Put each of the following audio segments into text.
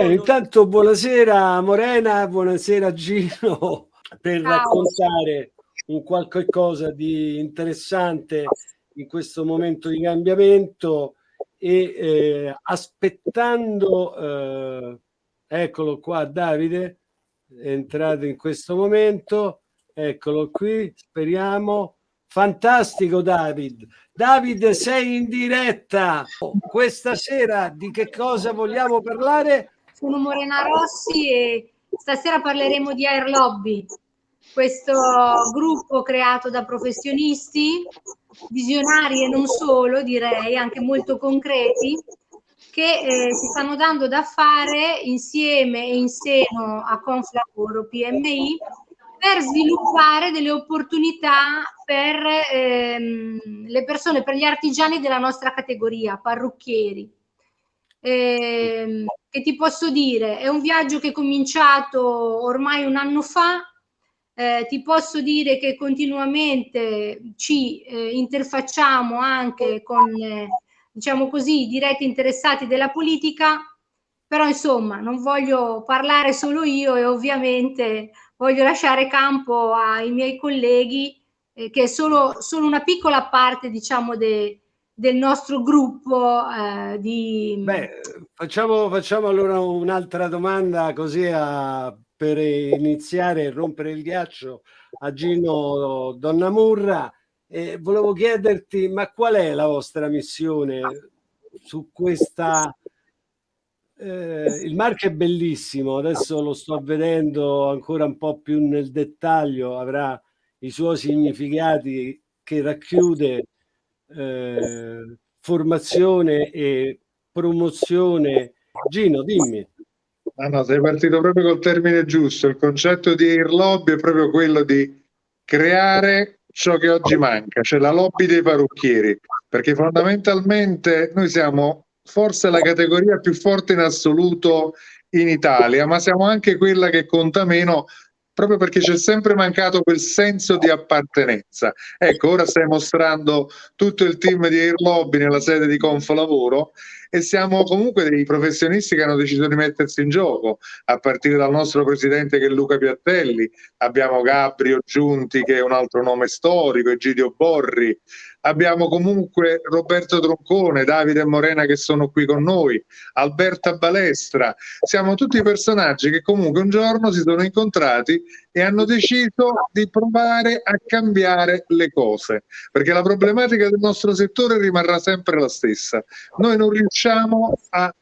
bene, intanto buonasera Morena, buonasera Gino, per Ciao. raccontare un qualche cosa di interessante in questo momento di cambiamento e eh, aspettando, eh, eccolo qua Davide, entrato in questo momento, eccolo qui, speriamo, fantastico David, David sei in diretta, questa sera di che cosa vogliamo parlare? Sono Morena Rossi e stasera parleremo di Air Lobby, questo gruppo creato da professionisti, visionari e non solo, direi, anche molto concreti, che eh, si stanno dando da fare insieme e in seno a Conflavoro PMI per sviluppare delle opportunità per ehm, le persone, per gli artigiani della nostra categoria, parrucchieri. Eh, che ti posso dire? È un viaggio che è cominciato ormai un anno fa, eh, ti posso dire che continuamente ci eh, interfacciamo anche con, eh, diciamo così, diretti interessati della politica, però insomma non voglio parlare solo io e ovviamente voglio lasciare campo ai miei colleghi eh, che è solo, solo, una piccola parte diciamo de, del nostro gruppo eh, di... Beh, facciamo, facciamo allora un'altra domanda così a per iniziare e rompere il ghiaccio a Gino Donnamurra. E volevo chiederti, ma qual è la vostra missione su questa... Eh, il marchio è bellissimo, adesso lo sto vedendo ancora un po' più nel dettaglio, avrà i suoi significati che racchiude eh, formazione e promozione. Gino, dimmi. Ah no, sei partito proprio col termine giusto. Il concetto di air lobby è proprio quello di creare ciò che oggi manca, cioè la lobby dei parrucchieri, perché fondamentalmente noi siamo forse la categoria più forte in assoluto in Italia, ma siamo anche quella che conta meno proprio perché c'è sempre mancato quel senso di appartenenza. Ecco, ora stai mostrando tutto il team di Air Lobby nella sede di Confolavoro e siamo comunque dei professionisti che hanno deciso di mettersi in gioco, a partire dal nostro presidente che è Luca Piattelli, abbiamo Gabrio Giunti che è un altro nome storico, Egidio Borri, abbiamo comunque Roberto Troncone, Davide Morena che sono qui con noi, Alberta Balestra, siamo tutti personaggi che comunque un giorno si sono incontrati e hanno deciso di provare a cambiare le cose, perché la problematica del nostro settore rimarrà sempre la stessa. Noi non riusciamo a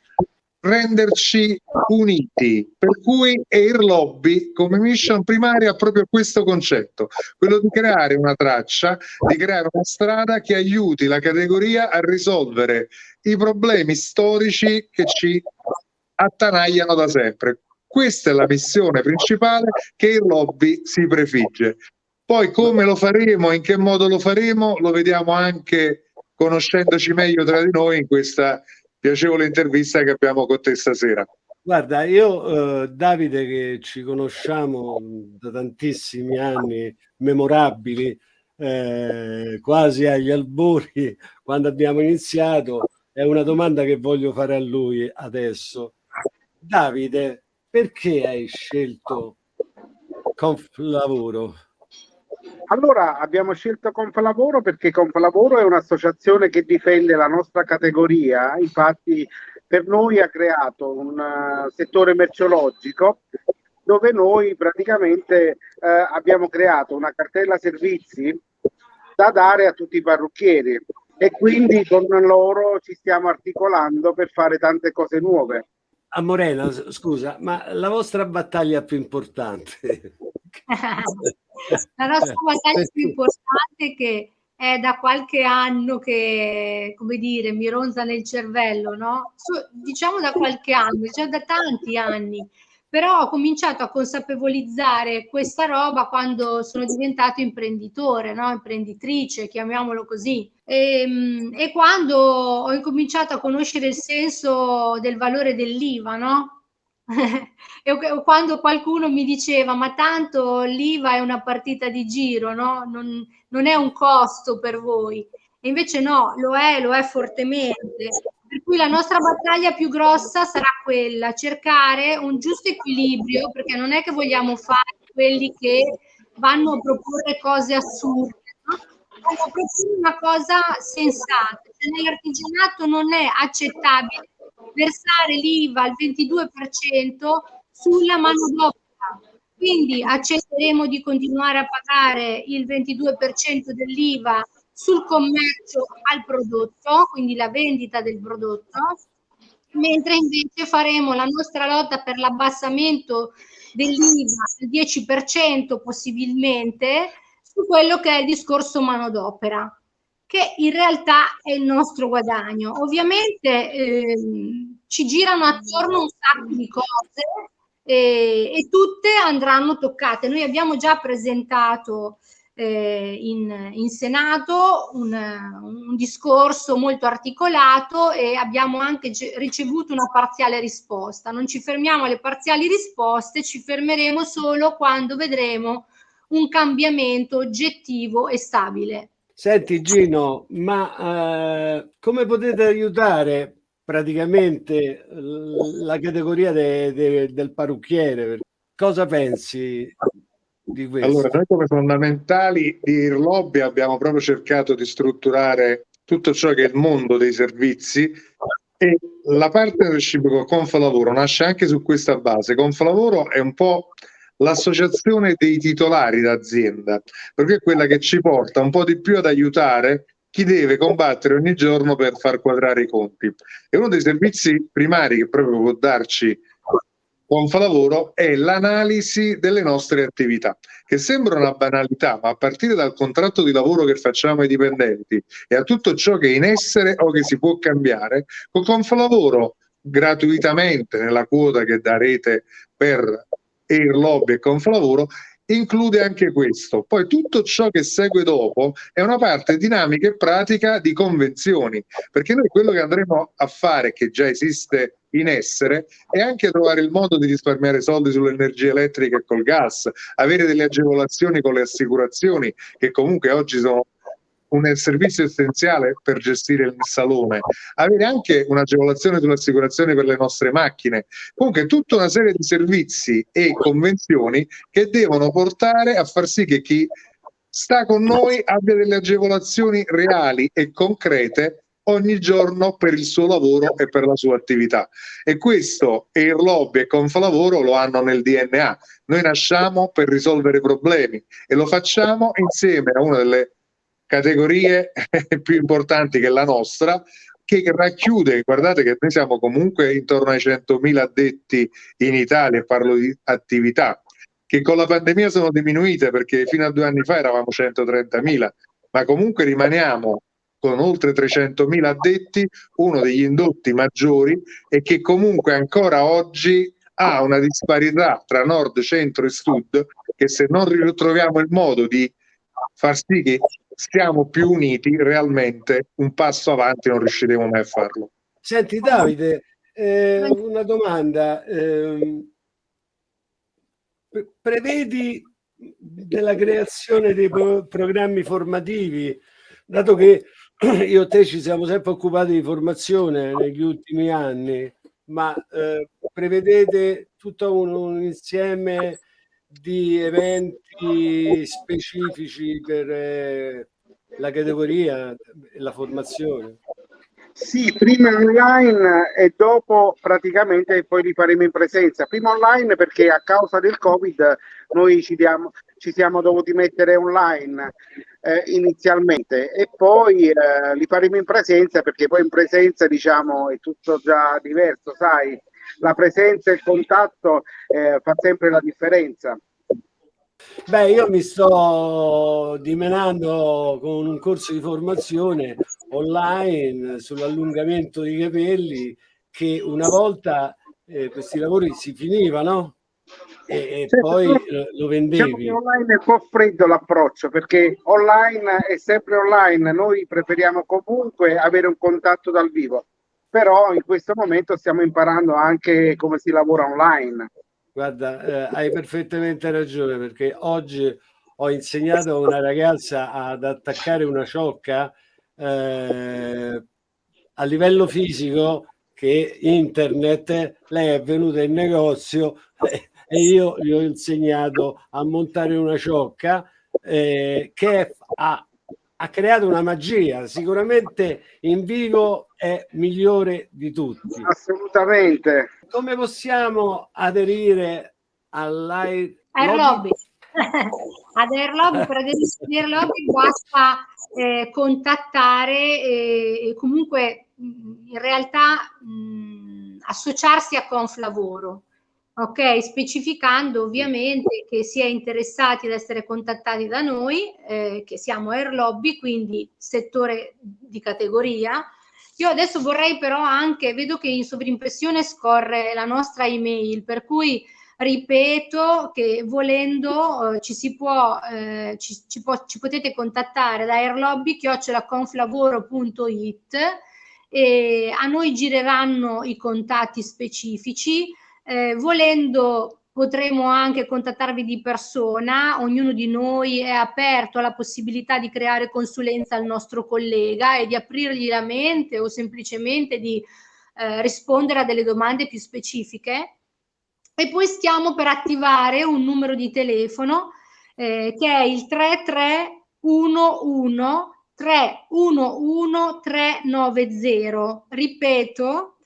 renderci uniti, per cui Air Lobby come mission primaria ha proprio questo concetto, quello di creare una traccia, di creare una strada che aiuti la categoria a risolvere i problemi storici che ci attanagliano da sempre. Questa è la missione principale che il lobby si prefigge. Poi come lo faremo, in che modo lo faremo, lo vediamo anche conoscendoci meglio tra di noi in questa piacevole intervista che abbiamo con te stasera. Guarda, io eh, Davide che ci conosciamo da tantissimi anni memorabili, eh, quasi agli albori, quando abbiamo iniziato, è una domanda che voglio fare a lui adesso. Davide, perché hai scelto Conflavoro? Allora, abbiamo scelto Conflavoro perché Conflavoro è un'associazione che difende la nostra categoria, infatti per noi ha creato un uh, settore merceologico dove noi praticamente uh, abbiamo creato una cartella servizi da dare a tutti i parrucchieri e quindi con loro ci stiamo articolando per fare tante cose nuove. A Morena, scusa, ma la vostra battaglia più importante la nostra battaglia più importante che è da qualche anno che, come dire, mi ronza nel cervello, no? So, diciamo da qualche anno, cioè da tanti anni, però ho cominciato a consapevolizzare questa roba quando sono diventato imprenditore, no? imprenditrice, chiamiamolo così. E, ehm, e quando ho incominciato a conoscere il senso del valore dell'IVA, no? e quando qualcuno mi diceva ma tanto l'IVA è una partita di giro, no? non, non è un costo per voi. E invece no, lo è, lo è fortemente. Per cui la nostra battaglia più grossa sarà quella, cercare un giusto equilibrio, perché non è che vogliamo fare quelli che vanno a proporre cose assurde, no? proporre una cosa sensata. Cioè, nell'artigianato non è accettabile versare l'IVA al 22% sulla manodopera. Quindi accetteremo di continuare a pagare il 22% dell'IVA sul commercio al prodotto, quindi la vendita del prodotto, mentre invece faremo la nostra lotta per l'abbassamento dell'IVA al 10% possibilmente su quello che è il discorso manodopera, che in realtà è il nostro guadagno. Ovviamente eh, ci girano attorno un sacco di cose e, e tutte andranno toccate. Noi abbiamo già presentato eh, in, in, Senato un, un, discorso molto articolato e abbiamo anche ricevuto una parziale risposta. Non ci fermiamo alle parziali risposte, ci fermeremo solo quando vedremo un cambiamento oggettivo e stabile. Senti Gino, ma eh, come potete aiutare praticamente la categoria de, de, del parrucchiere? Cosa pensi di questo? Allora, noi come fondamentali di Irlobby abbiamo proprio cercato di strutturare tutto ciò che è il mondo dei servizi e la partnership con Confalavoro nasce anche su questa base. Confalavoro è un po' l'associazione dei titolari d'azienda, perché è quella che ci porta un po' di più ad aiutare chi deve combattere ogni giorno per far quadrare i conti. E uno dei servizi primari che proprio può darci Confalavoro è l'analisi delle nostre attività, che sembra una banalità, ma a partire dal contratto di lavoro che facciamo ai dipendenti e a tutto ciò che è in essere o che si può cambiare, con Confalavoro gratuitamente nella quota che darete per Air Lobby e Confalavoro include anche questo. Poi tutto ciò che segue dopo è una parte dinamica e pratica di convenzioni, perché noi quello che andremo a fare, che già esiste in essere, è anche trovare il modo di risparmiare soldi sull'energia elettrica e col gas, avere delle agevolazioni con le assicurazioni, che comunque oggi sono un servizio essenziale per gestire il salone, avere anche un'agevolazione sull'assicurazione per le nostre macchine, comunque tutta una serie di servizi e convenzioni che devono portare a far sì che chi sta con noi abbia delle agevolazioni reali e concrete ogni giorno per il suo lavoro e per la sua attività. E questo Air Lobby e Confalavoro lo hanno nel DNA. Noi nasciamo per risolvere problemi e lo facciamo insieme a una delle categorie più importanti che la nostra, che racchiude, guardate che noi siamo comunque intorno ai 100.000 addetti in Italia, parlo di attività, che con la pandemia sono diminuite perché fino a due anni fa eravamo 130.000, ma comunque rimaniamo con oltre 300.000 addetti, uno degli indotti maggiori e che comunque ancora oggi ha una disparità tra nord, centro e sud che se non ritroviamo il modo di far sì che stiamo più uniti realmente un passo avanti non riusciremo mai a farlo. Senti Davide, eh, una domanda. Eh, prevedi della creazione dei pro programmi formativi, dato che io e te ci siamo sempre occupati di formazione negli ultimi anni, ma eh, prevedete tutto un, un insieme di eventi specifici per eh, la categoria e la formazione? Sì, prima online e dopo praticamente poi li faremo in presenza. Prima online perché a causa del Covid noi ci, diamo, ci siamo dovuti mettere online eh, inizialmente e poi eh, li faremo in presenza perché poi in presenza diciamo è tutto già diverso, sai, la presenza e il contatto eh, fa sempre la differenza. Beh, io mi sto dimenando con un corso di formazione online sull'allungamento dei capelli che una volta eh, questi lavori si finivano e, e sì, poi lo vendevi. Diciamo online è un po' freddo l'approccio perché online è sempre online, noi preferiamo comunque avere un contatto dal vivo, però in questo momento stiamo imparando anche come si lavora online. Guarda, eh, hai perfettamente ragione perché oggi ho insegnato a una ragazza ad attaccare una ciocca eh, a livello fisico che internet, lei è venuta in negozio e io gli ho insegnato a montare una ciocca eh, che ha, ha creato una magia, sicuramente in vivo è migliore di tutti. Assolutamente. Come possiamo aderire all'Air Lobby? Ad Air Lobby, per aderire ad Air Lobby basta eh, contattare e, e comunque in realtà mh, associarsi a Conflavoro ok? Specificando ovviamente che si è interessati ad essere contattati da noi, eh, che siamo Air Lobby, quindi settore di categoria. Io adesso vorrei però anche, vedo che in sovrimpressione scorre la nostra email, per cui ripeto che volendo eh, ci si può, eh, ci, ci, può, ci potete contattare da airlobby.conflavoro.it e a noi gireranno i contatti specifici eh, volendo potremo anche contattarvi di persona, ognuno di noi è aperto alla possibilità di creare consulenza al nostro collega e di aprirgli la mente o semplicemente di eh, rispondere a delle domande più specifiche. E poi stiamo per attivare un numero di telefono eh, che è il 3311 311 390. Ripeto,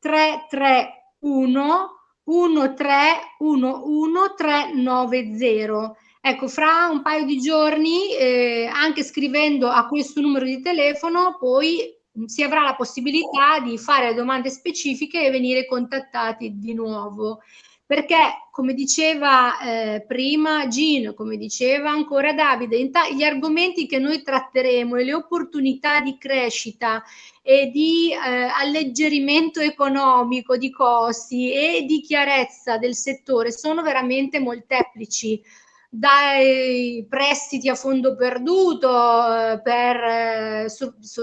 331 1311390. Ecco, fra un paio di giorni, eh, anche scrivendo a questo numero di telefono, poi si avrà la possibilità di fare domande specifiche e venire contattati di nuovo. Perché come diceva eh, prima Gino, come diceva ancora Davide, gli argomenti che noi tratteremo e le opportunità di crescita e di eh, alleggerimento economico di costi e di chiarezza del settore sono veramente molteplici. Dai prestiti a fondo perduto eh, per eh, su, su,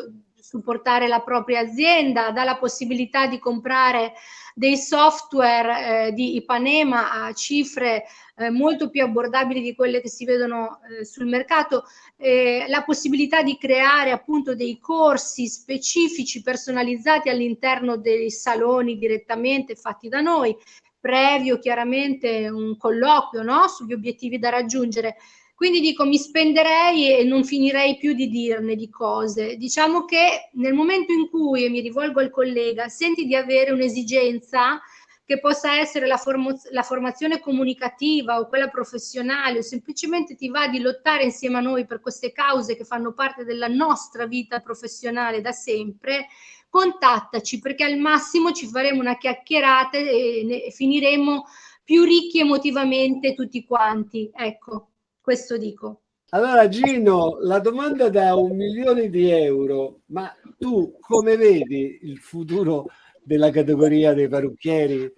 supportare la propria azienda, dalla possibilità di comprare dei software eh, di Ipanema a cifre eh, molto più abbordabili di quelle che si vedono eh, sul mercato, eh, la possibilità di creare appunto dei corsi specifici personalizzati all'interno dei saloni direttamente fatti da noi, previo chiaramente un colloquio no? sugli obiettivi da raggiungere. Quindi dico, mi spenderei e non finirei più di dirne di cose. Diciamo che nel momento in cui, e mi rivolgo al collega, senti di avere un'esigenza che possa essere la, la, formazione comunicativa o quella professionale o semplicemente ti va di lottare insieme a noi per queste cause che fanno parte della nostra vita professionale da sempre, contattaci perché al massimo ci faremo una chiacchierata e, e finiremo più ricchi emotivamente tutti quanti. Ecco questo dico. Allora Gino, la domanda da un milione di euro, ma tu come vedi il futuro della categoria dei parrucchieri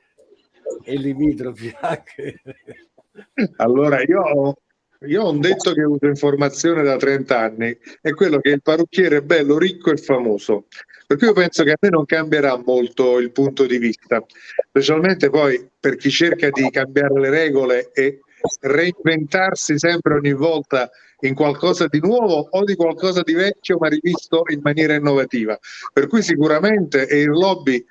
e limitrofi anche? Allora io ho, io ho un detto che uso informazione da 30 anni, è quello che il parrucchiere è bello, ricco e famoso. Per cui io penso che a me non cambierà molto il punto di vista, specialmente poi per chi cerca di cambiare le regole e reinventarsi sempre ogni volta in qualcosa di nuovo o di qualcosa di vecchio ma rivisto in maniera innovativa. Per cui sicuramente Air Lobby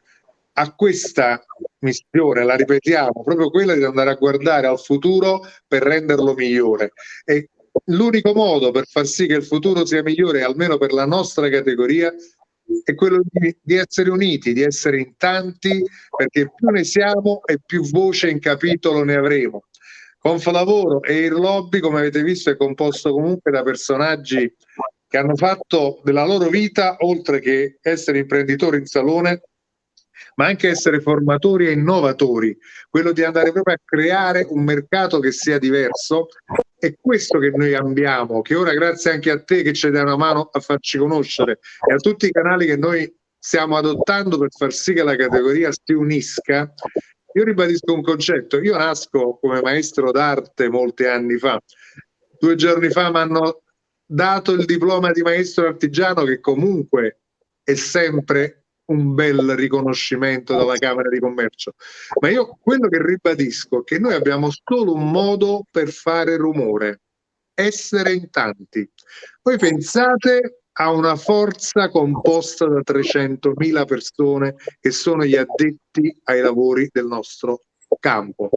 ha questa missione, la ripetiamo, proprio quella di andare a guardare al futuro per renderlo migliore. E l'unico modo per far sì che il futuro sia migliore, almeno per la nostra categoria, è quello di, di, essere uniti, di essere in tanti, perché più ne siamo e più voce in capitolo ne avremo. Confalavoro e il lobby, come avete visto, è composto comunque da personaggi che hanno fatto della loro vita, oltre che essere imprenditori in salone, ma anche essere formatori e innovatori, quello di andare proprio a creare un mercato che sia diverso. È questo che noi abbiamo, che ora grazie anche a te che ci dai una mano a farci conoscere e a tutti i canali che noi stiamo adottando per far sì che la categoria si unisca io ribadisco un concetto, io nasco come maestro d'arte molti anni fa, due giorni fa mi hanno dato il diploma di maestro artigiano che comunque è sempre un bel riconoscimento dalla Camera di Commercio. Ma io quello che ribadisco è che noi abbiamo solo un modo per fare rumore, essere in tanti. Voi pensate ha una forza composta da 300.000 persone che sono gli addetti ai lavori del nostro campo.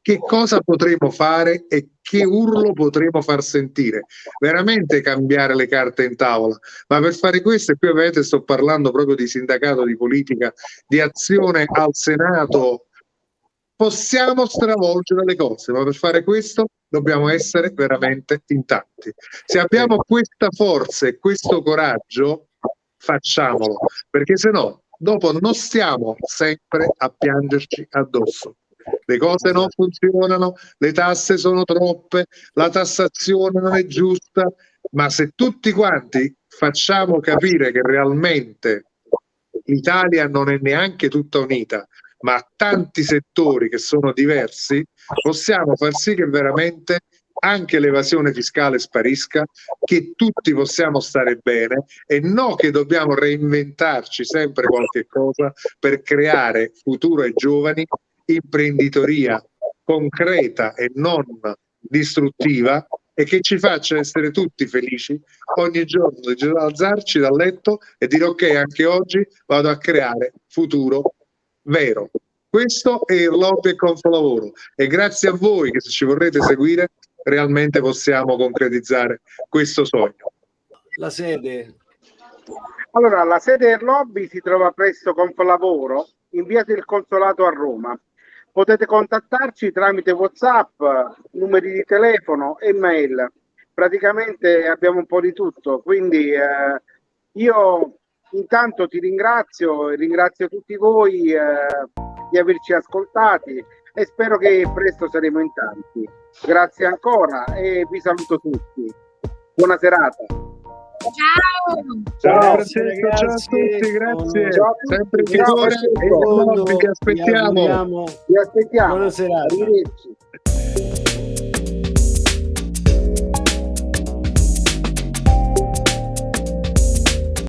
Che cosa potremo fare e che urlo potremo far sentire? Veramente cambiare le carte in tavola. Ma per fare questo, e qui ovviamente sto parlando proprio di sindacato, di politica, di azione al Senato, possiamo stravolgere le cose, ma per fare questo dobbiamo essere veramente in tanti. Se abbiamo questa forza e questo coraggio, facciamolo, perché se no dopo non stiamo sempre a piangerci addosso le cose non funzionano, le tasse sono troppe, la tassazione non è giusta, ma se tutti quanti facciamo capire che realmente l'Italia non è neanche tutta unita, ma tanti settori che sono diversi, possiamo far sì che veramente anche l'evasione fiscale sparisca, che tutti possiamo stare bene e non che dobbiamo reinventarci sempre qualche cosa per creare futuro ai giovani imprenditoria concreta e non distruttiva e che ci faccia essere tutti felici ogni giorno di alzarci dal letto e dire ok anche oggi vado a creare futuro vero. Questo è il lobby e confolavoro e grazie a voi che se ci vorrete seguire realmente possiamo concretizzare questo sogno. La sede. Allora la sede del lobby si trova presso Confolavoro in via del Consolato a Roma. Potete contattarci tramite WhatsApp, numeri di telefono e mail. Praticamente abbiamo un po' di tutto, quindi eh, io intanto ti ringrazio e ringrazio tutti voi eh, di averci ascoltati e spero che presto saremo in tanti. Grazie ancora e vi saluto tutti. Buona serata. Ciao. Ciao, Francesco, ciao a tutti, grazie. Ciao Sempre in vigore, vi aspettiamo. Vi aspettiamo. Buona serata. Arrivederci.